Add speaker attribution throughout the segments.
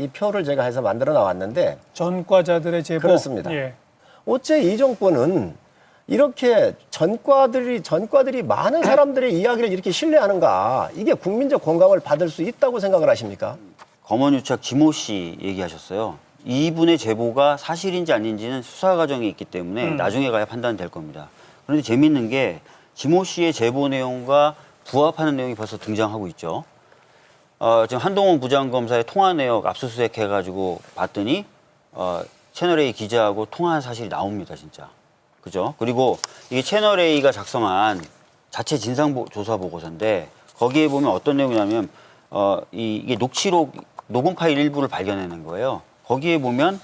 Speaker 1: 이 표를 제가 해서 만들어 나왔는데
Speaker 2: 전과자들의 제보.
Speaker 1: 그렇습니다.
Speaker 2: 예.
Speaker 1: 어째 이 정권은 이렇게 전과들이 전과들이 많은 사람들의 이야기를 이렇게 신뢰하는가? 이게 국민적 공감을 받을 수 있다고 생각을 하십니까?
Speaker 3: 검언유착 지모 씨 얘기하셨어요. 이분의 제보가 사실인지 아닌지는 수사 과정이 있기 때문에
Speaker 2: 음.
Speaker 3: 나중에 가야 판단될 겁니다. 그런데 재밌는 게 지모 씨의 제보 내용과 부합하는 내용이 벌써 등장하고 있죠. 어, 지금 한동훈 부장검사의 통화 내역 압수수색 해가지고 봤더니 어, 채널A 기자하고 통화한 사실이 나옵니다, 진짜. 그죠? 그리고 이게 채널A가 작성한 자체 진상조사 보고서인데 거기에 보면 어떤 내용이냐면 어, 이, 이게 녹취록 녹음 파일 일부를 발견해낸 거예요. 거기에 보면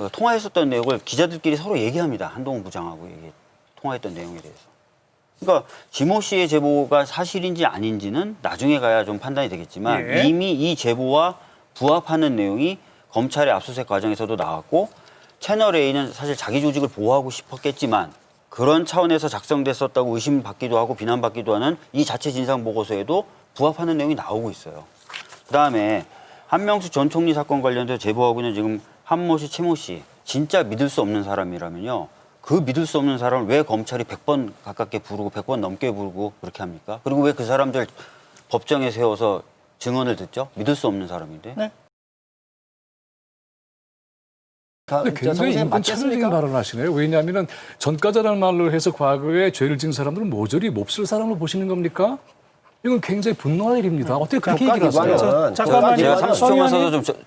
Speaker 3: 어, 통화했었던 내용을 기자들끼리 서로 얘기합니다. 한동훈 부장하고 얘기, 통화했던 내용에 대해서. 그러니까 지모 씨의 제보가 사실인지 아닌지는 나중에 가야 좀 판단이 되겠지만
Speaker 2: 예.
Speaker 3: 이미 이 제보와 부합하는 내용이 검찰의 압수수색 과정에서도 나왔고 채널 A는 사실 자기 조직을 보호하고 싶었겠지만 그런 차원에서 작성됐었다고 의심받기도 하고 비난받기도 하는 이 자체 진상 보고서에도 부합하는 내용이 나오고 있어요. 그다음에 한명수 전 총리 사건 관련해서 제보하고 있는 지금 한모 씨, 최모 씨 진짜 믿을 수 없는 사람이라면요. 그 믿을 수 없는 사람을 왜 검찰이 100번 가깝게 부르고 100번 넘게 부르고 그렇게 합니까? 그리고 왜 그 사람들 법정에 세워서 증언을 듣죠? 믿을 수 없는 사람인데.
Speaker 2: 네.
Speaker 4: 근데 굉장히 인권 차별적인? 발언을 하시네요. 왜냐하면 전과자라는 말로 해서 과거에 죄를 지은 사람들은 모조리 몹쓸 사람으로 보시는 겁니까? 이건 굉장히 분노할 일입니다. 어떻게 그렇게 얘기를 하세요?
Speaker 1: 국가기관은
Speaker 2: 저- 잠깐만요.
Speaker 3: 제가
Speaker 2: 맞아요.
Speaker 3: 30초만
Speaker 2: 서
Speaker 3: 써서. 좀